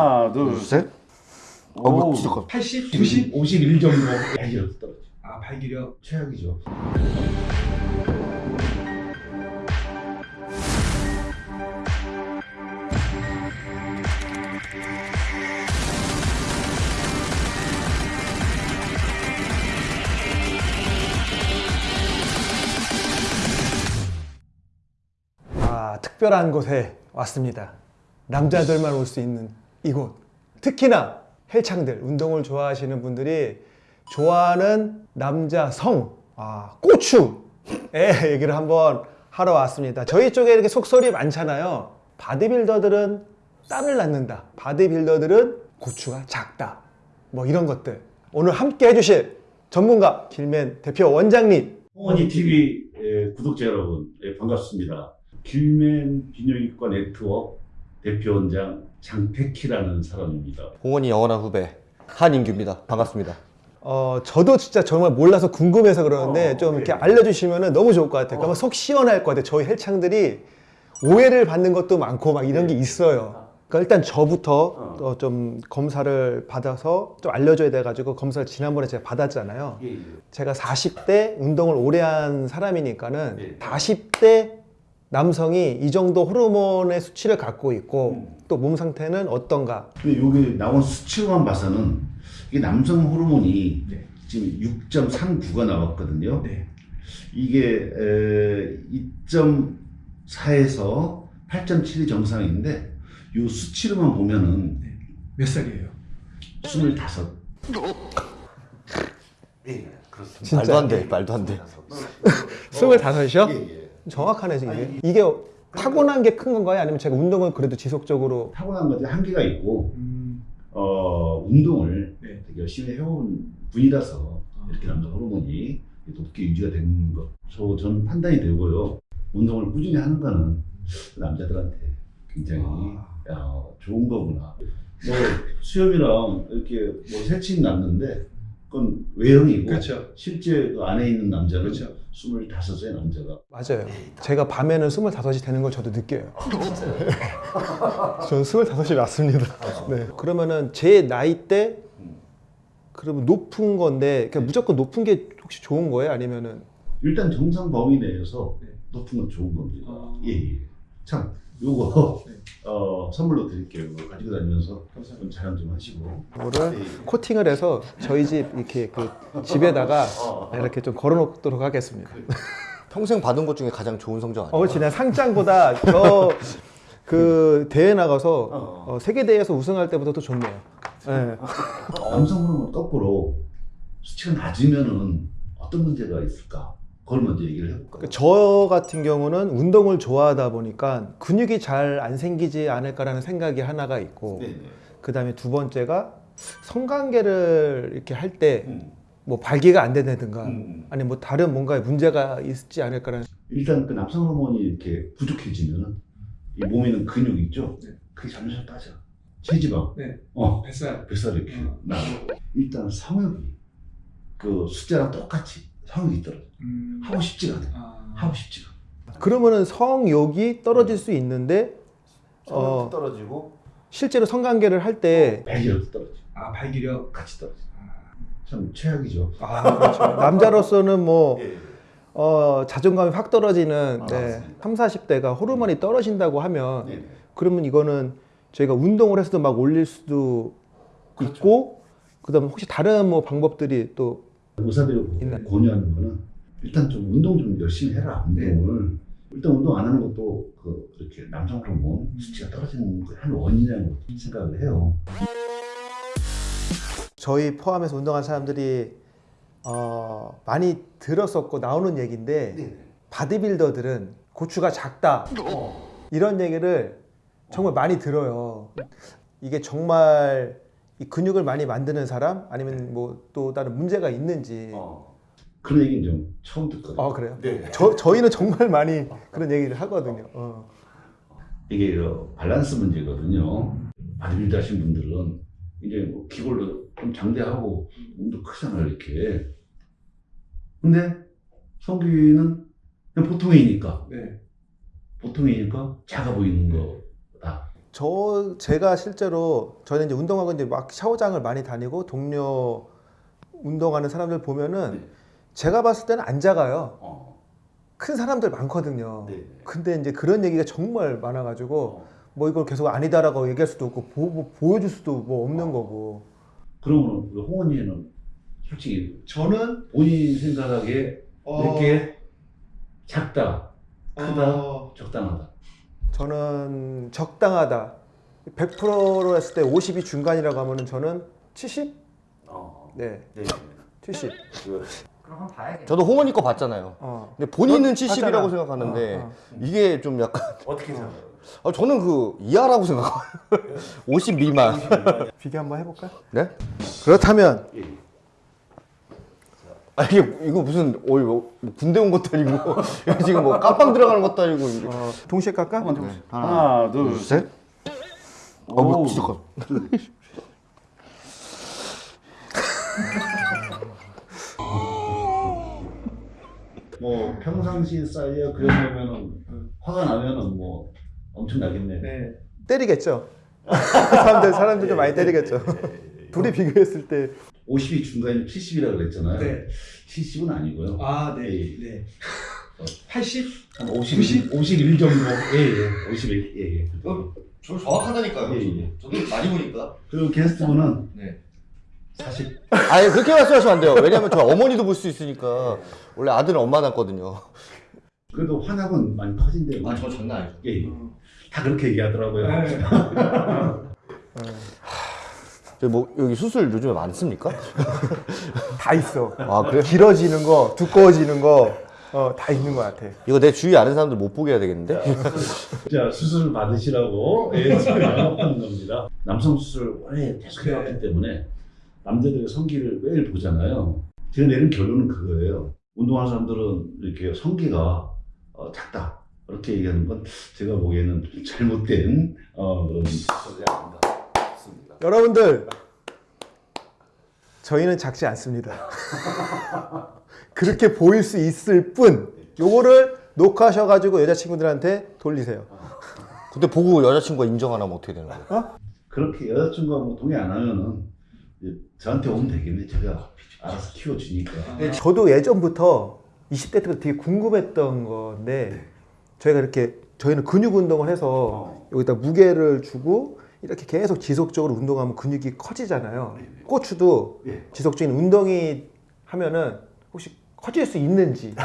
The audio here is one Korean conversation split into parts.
하나, 둘, 셋. 어, 오. 뭐 진짜 80, 90, 51 정도. 발기력 떨어져. 아 발기력. 최악이죠. 아, 특별한 곳에 왔습니다. 남자들만 올 수 있는 이곳. 특히나 헬창들, 운동을 좋아하시는 분들이 좋아하는 남자 성, 아, 고추의 얘기를 한번 하러 왔습니다. 저희 쪽에 이렇게 속설이 많잖아요. 바디빌더들은 딸을 낳는다. 바디빌더들은 고추가 작다. 뭐 이런 것들. 오늘 함께 해주실 전문가 길맨 대표 원장님 홍원이 TV 예, 구독자 여러분 예, 반갑습니다. 길맨 비뇨기과 네트워크 대표원장 장태키라는 사람입니다. 공원이 영원한 후배 한인규입니다. 반갑습니다. 어, 저도 진짜 정말 몰라서 궁금해서 그러는데 어, 좀 네. 이렇게 알려주시면 너무 좋을 것 같아요. 그러면 속 시원할 것 같아요. 저희 헬창들이 오해를 받는 것도 많고 막 이런 게 있어요. 그러니까 일단 저부터 어. 어, 좀 검사를 받아서 좀 알려줘야 돼가지고 검사를 지난번에 제가 받았잖아요. 예, 예. 제가 40대 운동을 오래 한 사람이니까는 네. 40대 남성이 이 정도 호르몬의 수치를 갖고 있고 음. 또몸 상태는 어떤가 근데 여기 나온 수치로만 봐서는 이게 남성 호르몬이 네. 지금 6.39가 나왔거든요. 네. 이게 2.4에서 8.7이 정상인데 이 수치로만 보면은 몇 살이에요? 25. 진짜 말도 안 돼. 말도 안 돼. 스물다섯이요? 예, 예. 정확하네 이게 이게 타고난 게 큰 건가요? 아니면 제가 운동을 그래도 지속적으로 타고난 것에 한계가 있고 음. 어, 운동을 네. 되게 열심히 해온 분이라서 이렇게 남성 호르몬이 높게 유지가 되는 것. 저, 저는 판단이 되고요. 운동을 꾸준히 하는 거는 남자들한테 굉장히 야, 좋은 거구나. 뭐 수염이랑 이렇게 뭐 새침 났는데 그건 외형이고 그렇죠. 실제 그 안에 있는 남자는 그렇죠. 25세 남자가 맞아요. 제가 밤에는 스물다섯이 되는 걸 저도 느껴요. 저는 스물다섯이 맞습니다. 네. 그러면은 제 나이 때 그러면 높은 건데 그러니까 무조건 높은 게 혹시 좋은 거예요? 아니면은 일단 정상 범위 내에서 네. 높은 건 좋은 겁니다. 아. 예, 예. 참, 요거, 네. 어, 선물로 드릴게요. 이거 가지고 다니면서. 좀 자랑 좀 하시고. 이거를 예, 예. 코팅을 해서 저희 집 이렇게 그 집에다가 이렇게 좀 걸어놓도록 하겠습니다. 평생 받은 것 중에 가장 좋은 성적 아니에요? 어. 내 상장보다 저 그 대회 나가서 어. 어, 세계 대회에서 우승할 때보다 더 좋네요. 네. 남성 호르몬 거꾸로 수치가 낮으면은 어떤 문제가 있을까? 그걸 먼저 얘기를 해볼까요? 그저 같은 경우는 운동을 좋아하다 보니까 근육이 잘 안 생기지 않을까라는 생각이 하나가 있고 네네. 그 다음에 두 번째가 성관계를 이렇게 할 때뭐 음. 발기가 안 된다든가 음. 아니 뭐 다른 뭔가 문제가 있지 않을까라는 일단 그 남성 호르몬이 이렇게 부족해지면은 이 몸에 있는 근육 있죠? 네. 그게 점점 빠져. 체지방. 네. 어, 뱃살. 뱃살이 이렇게 어. 나고. 일단 성욕이 그 숫자랑 똑같이 성욕이 떨어져. 음. 하고 싶지가 않아. 아. 하고 싶지가. 그러면은 성욕이 떨어질 수 있는데 어, 떨어지고 실제로 성관계를 할 때 발기력도 떨어져. 아 발기력. 같이 떨어져. 아. 참 최악이죠. 아, 그렇죠. 남자로서는 뭐 예. 어, 자존감이 확 떨어지는 아, 네, 맞습니다. 3, 40대가 호르몬이 떨어진다고 하면 네. 그러면 이거는 저희가 운동을 해서도 막 올릴 수도 그렇죠. 있고 그다음 혹시 다른 뭐 방법들이 또 의사들이 있나요? 권유하는 거는 일단 좀 운동 좀 열심히 해라. 운동을. 일단 운동 안 하는 것도 그 이렇게 남성 호르몬 수치가 떨어지는 그한 원인이라고 생각을 해요. 저희 포함해서 운동한 사람들이 어, 많이 들었었고 나오는 얘기인데 바디빌더들은 고추가 작다 이런 얘기를 정말 많이 들어요. 이게 정말 이 근육을 많이 만드는 사람 아니면 뭐 또 다른 문제가 있는지. 어. 그런 얘기는 좀 처음 듣거든요. 아 그래요? 네. 저 저희는 정말 많이 그런 얘기를 하거든요. 어. 이게 그 밸런스 문제거든요. 바디빌더 하신 분들은 이제 뭐 기골도 좀 장대하고 몸도 크잖아요, 이렇게. 근데 성규는 그냥 보통이니까, 네. 보통이니까 작아 보이는 거다. 저 제가 실제로 저는 이제 운동하고 이제 막 샤워장을 많이 다니고 동료 운동하는 사람들 보면은 네. 제가 봤을 때는 안 작아요. 어. 큰 사람들 많거든요. 네. 근데 이제 그런 얘기가 정말 많아가지고 어. 뭐 이걸 계속 아니다라고 얘기할 수도 없고 보, 보여줄 수도 뭐 없는 거고. 그러면 우리 홍원이는 솔직히 저는 본인 생각하기에 어, 이렇게 작다, 크다, 어, 적당하다. 저는 적당하다. 100%로 했을 때 50이 중간이라고 하면 은 저는 70? 어. 네, 네. 70. 그, 그럼 한번 봐야겠네. 저도 홍원이 거 봤잖아요. 어. 근데 본인은 어, 70이라고 봤잖아. 생각하는데 어, 어. 이게 좀 약간 어떻게 생각해요? 아, 저는 그 이하라고 생각해요. 50 미만. 비교 한번 해볼까? 네? 그렇다면 예. 아 이게 이거 무슨 어이 뭐 군대 온 것도 아니고 지금 뭐 깜빵 들어가는 것도 아니고. 어, 동시에 깎아? 하나, 둘, 셋. 어, 뭐 오. 진짜 커. 뭐 평상시에 쌓여 그런 거면은 화가 나면은 뭐 엄청 나겠네. 네. 때리겠죠. 사람들 사람들 좀 많이 때리겠죠. 둘이 비교했을 때 50이 중간이 70이라고 그랬잖아요. 네. 70은 아니고요. 아, 네. 네. 80? 한 50, 90? 51 정도. 예, 예. 51. 예, 예. 어? 저 정확하다니까요. 예, 예. 저도 많이 보니까. 그리고 게스트분은 네. 40. 아니 그렇게 말씀하시면 안 돼요. 왜냐면 저 어머니도 볼 수 있으니까 원래 아들은 엄마 낳거든요. 그래도 환압은 많이 커진대요. 아, 장난 아니죠. 예, 예. 다 그렇게 얘기하더라고요. 네. 뭐 여기 수술 요즘에 많습니까? 다 있어. 아 그래? 길어지는 거, 두꺼워지는 거, 어, 다 있는 것 같아. 이거 내 주위에 아는 사람들 못 보게 해야 되겠는데? 자, 수술 받으시라고 예, 지금 하는 겁니다. 남성 수술 오래 계속 네. 해왔기 때문에 남자들의 성기를 매일 보잖아요. 제가 내린 결론은 그거예요. 운동하는 사람들은 이렇게 성기가 어, 작다. 이렇게 얘기하는 건 제가 보기에는 좀 잘못된 어, 그런 소리 아닌가 싶습니다. 여러분들 저희는 작지 않습니다. 그렇게 보일 수 있을 뿐 요거를 녹화하셔가지고 여자친구들한테 돌리세요. 근데 보고 여자친구가 인정 안 하면 어떻게 되는 거예요? 그렇게 여자친구가 뭐 동의 안 하면은 저한테 오면 되겠네. 제가 알아서 키워주니까. 저도 예전부터 20대 때부터 되게 궁금했던 건데 저희가 이렇게 저희는 근육 운동을 해서 어. 여기다 무게를 주고 이렇게 계속 지속적으로 운동하면 근육이 커지잖아요. 고추도 예. 지속적인 운동이 하면은 혹시 커질 수 있는지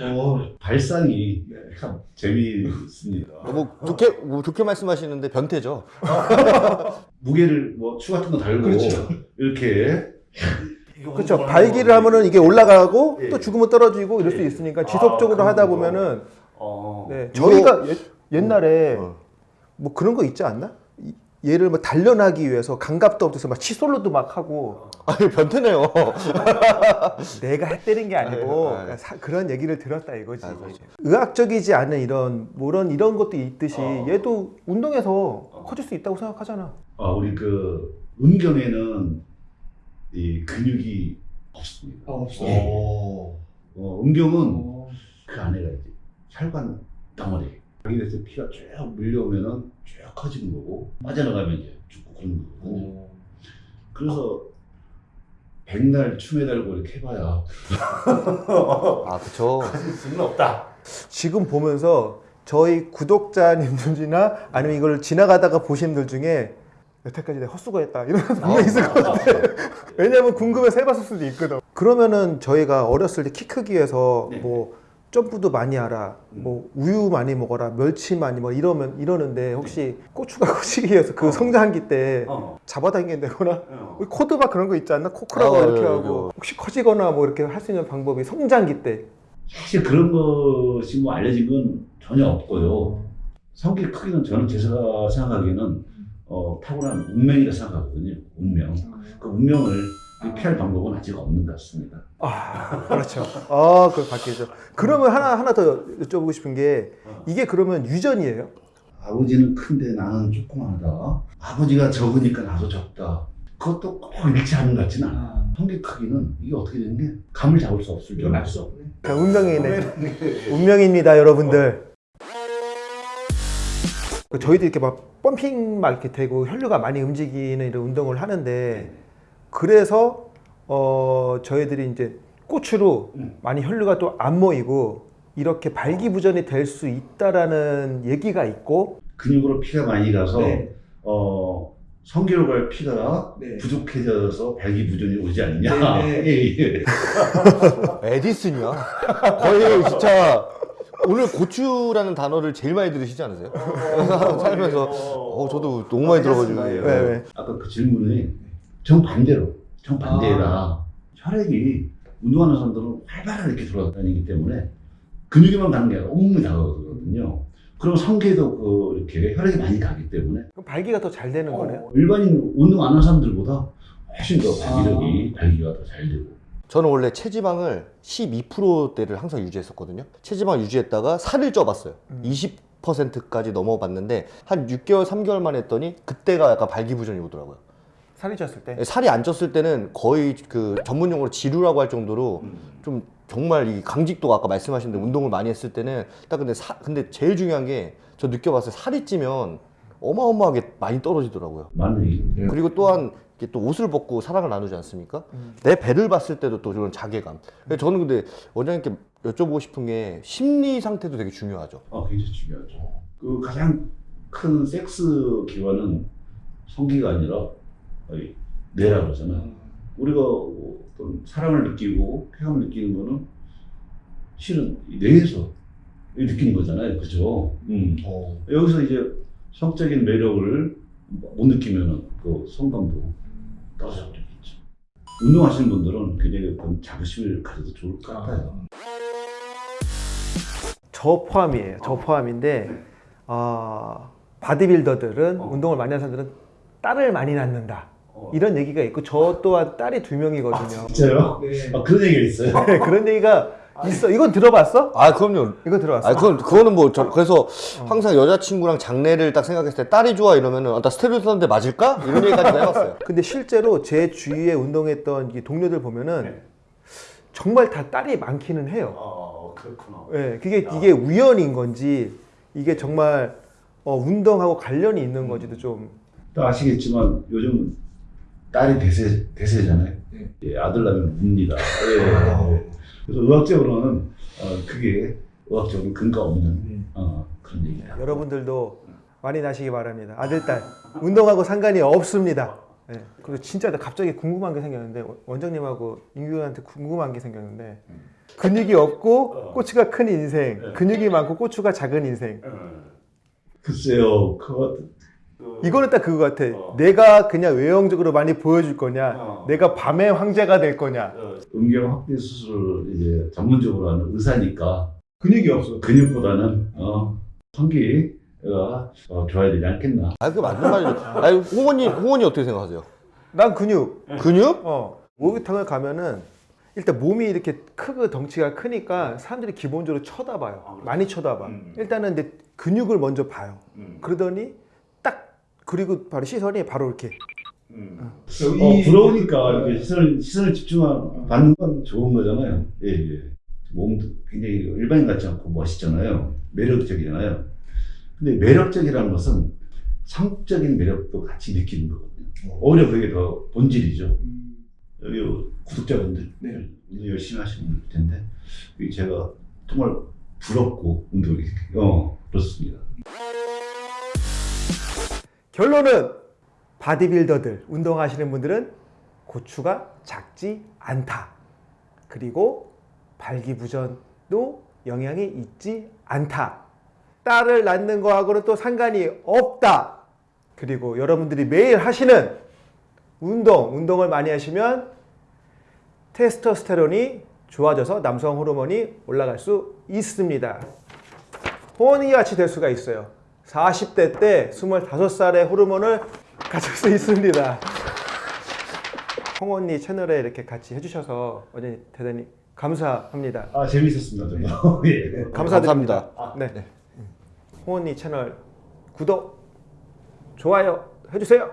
어, 발상이 네. 참 재미있습니다. 어, 뭐 좋게 뭐 좋게 말씀하시는데 변태죠. 무게를 뭐 추 같은 거 달고 그렇죠. 이렇게 그렇죠. 발기를 하면은 이게 올라가고 예. 또 죽으면 떨어지고 이럴 수 있으니까 지속적으로 아, 하다. 보면은 어, 네, 저희가 예- 옛날에 어. 뭐 그런 거 있지 않나? 이- 얘를 뭐 단련하기 위해서 감각도 없어서 막 칫솔로도 막 하고 아니 변태네요. 내가 해 때린 게 아니고 아유, 아유. 사- 그런 얘기를 들었다 이거지. 아유. 의학적이지 않은 이런 뭐 이런 이런 것도 있듯이 어. 얘도 운동해서 커질 수 있다고 생각하잖아. 아, 우리 그 음경에는 이 근육이 없습니다. 아, 없어요. 예. 오. 어, 음경은 어, 그 안에가 이제 혈관 덩어리. 여기에서 피가 쭉 밀려오면은 쭉 커지는 거고 빠져나가면 이제 죽고 그런 거거든요. 그래서 백날 춤에 달고 이렇게 해봐야 아 그쵸. 수는 없다. 지금 보면서 저희 구독자님들이나 아니면 이걸 지나가다가 보신 분들 중에 여태까지 내가 헛수고했다 이런 아, 분명 있을 것 같아. 왜냐면 궁금해서 해봤을 수도 있거든. 그러면은 저희가 어렸을 때 키 크기 위해서 네. 뭐 점프도 많이 하라, 뭐 우유 많이 먹어라, 멸치 많이 먹어 이러면 이러는데 혹시 고추가 커지기 위해서 그 성장기 때 어. 잡아당긴다거나 어. 우리 코드바 그런 거 있지 않나? 코크라고 아, 이렇게 예, 하고 혹시 커지거나 뭐 이렇게 할 수 있는 방법이 성장기 때 사실 그런 것이 뭐 알려진 건 전혀 없고요. 성기 크기는 저는 제가 생각하기에는 어, 타고난 운명이라 생각하거든요. 운명. 그 운명을 피할 방법은 아직 없는 것 같습니다. 아, 그렇죠. 아, 그걸 바뀌죠. 그러면 하나 하나 더 여쭤보고 싶은 게 이게 그러면 유전이에요? 아버지는 큰데 나는 조그마하다. 아버지가 적으니까 나도 적다. 그것도 꼭 일치하는 것 같지는 않아. 아, 성기 크기는 이게 어떻게 되는 게 감을 잡을 수 없을 이건 정도. 알수 없네. 자, 운명이네. 운명입니다, 여러분들. 그 저희도 이렇게 막 펌핑 막 이렇게 되고 혈류가 많이 움직이는 이런 운동을 하는데 그래서 어 저희들이 이제 고추로 많이 혈류가 또 안 모이고 이렇게 발기부전이 될 수 있다라는 얘기가 있고 근육으로 피가 많이 가서 네. 어 성기로 갈 피가 네. 부족해져서 발기부전이 오지 않냐. 네, 네. 예, 예. 에디슨이야? 거의 진짜 오늘 고추라는 단어를 제일 많이 들으시지 않으세요? 살면서 어 저도 너무 많이 들어가지고 네, 왜, 왜? 아까 그 질문이 정반대로 정반대라 아. 혈액이 운동하는 사람들은 활발하게 이렇게 돌아다니기 때문에 근육에만 가는 게 아니라 온몸이 다가거든요. 그럼 성기에도 그 이렇게 혈액이 많이 가기 때문에 그럼 발기가 더 잘 되는 거네요. 일반인 운동 안 하는 사람들보다 훨씬 더 발기력이 발기가 더 잘 되고 저는 원래 체지방을 12%대를 항상 유지했었거든요. 체지방 유지했다가 살을 쪄봤어요. 20%까지 넘어봤는데 한 6개월, 3개월 만에 했더니 그때가 약간 발기부전이 오더라고요. 살이 쪘을 때. 살이 안 쪘을 때는 거의 그 전문 용어로 지루라고 할 정도로 좀 정말 이 강직도가 아까 말씀하신 대로 운동을 많이 했을 때는 딱 근데 사, 근데 제일 중요한 게 저 느껴봤어요. 살이 찌면 어마어마하게 많이 떨어지더라고요. 맞는 얘기. 그리고 또한 이렇게 또 옷을 벗고 사랑을 나누지 않습니까? 내 배를 봤을 때도 또 그런 자괴감. 그래서 저는 근데 원장님께 여쭤보고 싶은 게 심리 상태도 되게 중요하죠. 어, 굉장히 중요하죠. 그 가장 큰 섹스 기관은 성기가 아니라 이 뇌라 그러잖아. 우리가 어떤 사랑을 느끼고 쾌감을 느끼는 거는 실은 이 뇌에서 느끼는 거잖아요. 그죠? 음. 여기서 이제 성적인 매력을 못 느끼면은 그 성감도 떨어져 버리겠죠. 운동하시는 분들은 굉장히 어떤 자부심을 가져도 좋을 것 같아요. 저 포함이에요. 저 포함인데 어, 바디빌더들은 운동을 많이 하는 사람들은 딸을 많이 낳는다. 어. 이런 얘기가 있고 저 또한 딸이 두 명이거든요. 진짜요? 네. 아, 그런 얘기가 있어요. 네, 그런 얘기가 있어. 이건 들어봤어? 아 그럼요. 이거 들어봤어? 아 그건 그거는 뭐 저, 그래서 항상 여자친구랑 장래를 딱 생각했을 때 딸이 좋아 이러면은 아, 나 스테로이드 썼는데 맞을까 이런 얘기까지 해봤어요. 근데 실제로 제 주위에 운동했던 이 동료들 보면은 정말 다 딸이 많기는 해요. 아, 그렇구나. 예, 그게 이게 우연인 건지 이게 정말 어, 운동하고 관련이 있는 건지도 좀 또 아시겠지만 요즘 딸이 대세 대세잖아요. 네. 예, 아들 낳으면 웁니다. 예. 그래서 의학적으로는 어, 그게 의학적으로 근거 없는 네. 어, 그런 얘기다. 여러분들도 많이 나시기 바랍니다. 아들, 딸 운동하고 상관이 없습니다. 예, 그리고 진짜 나 갑자기 궁금한 게 생겼는데 원장님하고 인규한테 궁금한 게 생겼는데 근육이 없고 고추가 큰 인생, 근육이 많고 고추가 작은 인생. 글쎄요, 그거 이거는 딱 그거 같아. 어. 내가 그냥 외형적으로 많이 보여줄 거냐, 어. 내가 밤의 황제가 될 거냐. 음경 확대 수술을 이제 전문적으로 하는 의사니까 근육이 없어. 근육보다는 어, 성기가 어, 좋아야 되지 않겠나. 아 그게 맞는 말이죠. 아니 홍원님 홍원이 어떻게 생각하세요? 난 근육. 근육? 어. 목욕탕을 가면은 일단 몸이 이렇게 크고 덩치가 크니까 사람들이 기본적으로 쳐다봐요. 많이 쳐다봐. 음. 일단은 근육을 먼저 봐요. 음. 그러더니 딱 그리고 바로 시선이 바로 이렇게 음. 어, 이- 부러우니까 이렇게 시선을, 시선을 집중 받는 건 좋은 거잖아요. 예, 예. 몸도 굉장히 일반인 같지 않고 멋있잖아요. 매력적이잖아요. 근데 매력적이라는 것은 성적인 매력도 같이 느끼는 거거든요. 오히려 그게 더 본질이죠. 음. 여기 구독자분들 네. 열심히 하시는 분들 텐데 제가 정말 부럽고 운동이 어 그렇습니다. 결론은 바디빌더들 운동하시는 분들은 고추가 작지 않다. 그리고 발기부전도 영향이 있지 않다. 딸을 낳는 거하고는 또 상관이 없다. 그리고 여러분들이 매일 하시는 운동, 운동을 많이 하시면 테스토스테론이 좋아져서 남성 호르몬이 올라갈 수 있습니다. 호원이 같이 될 수가 있어요. 40대 때 25살의 호르몬을 가질 수 있습니다. 홍언니 채널에 이렇게 같이 해주셔서 어제 대단히 감사합니다. 아 재미있었습니다 저도. 예. 감사드립니다. 감사합니다. 네. 홍언니 채널 구독, 좋아요 해주세요.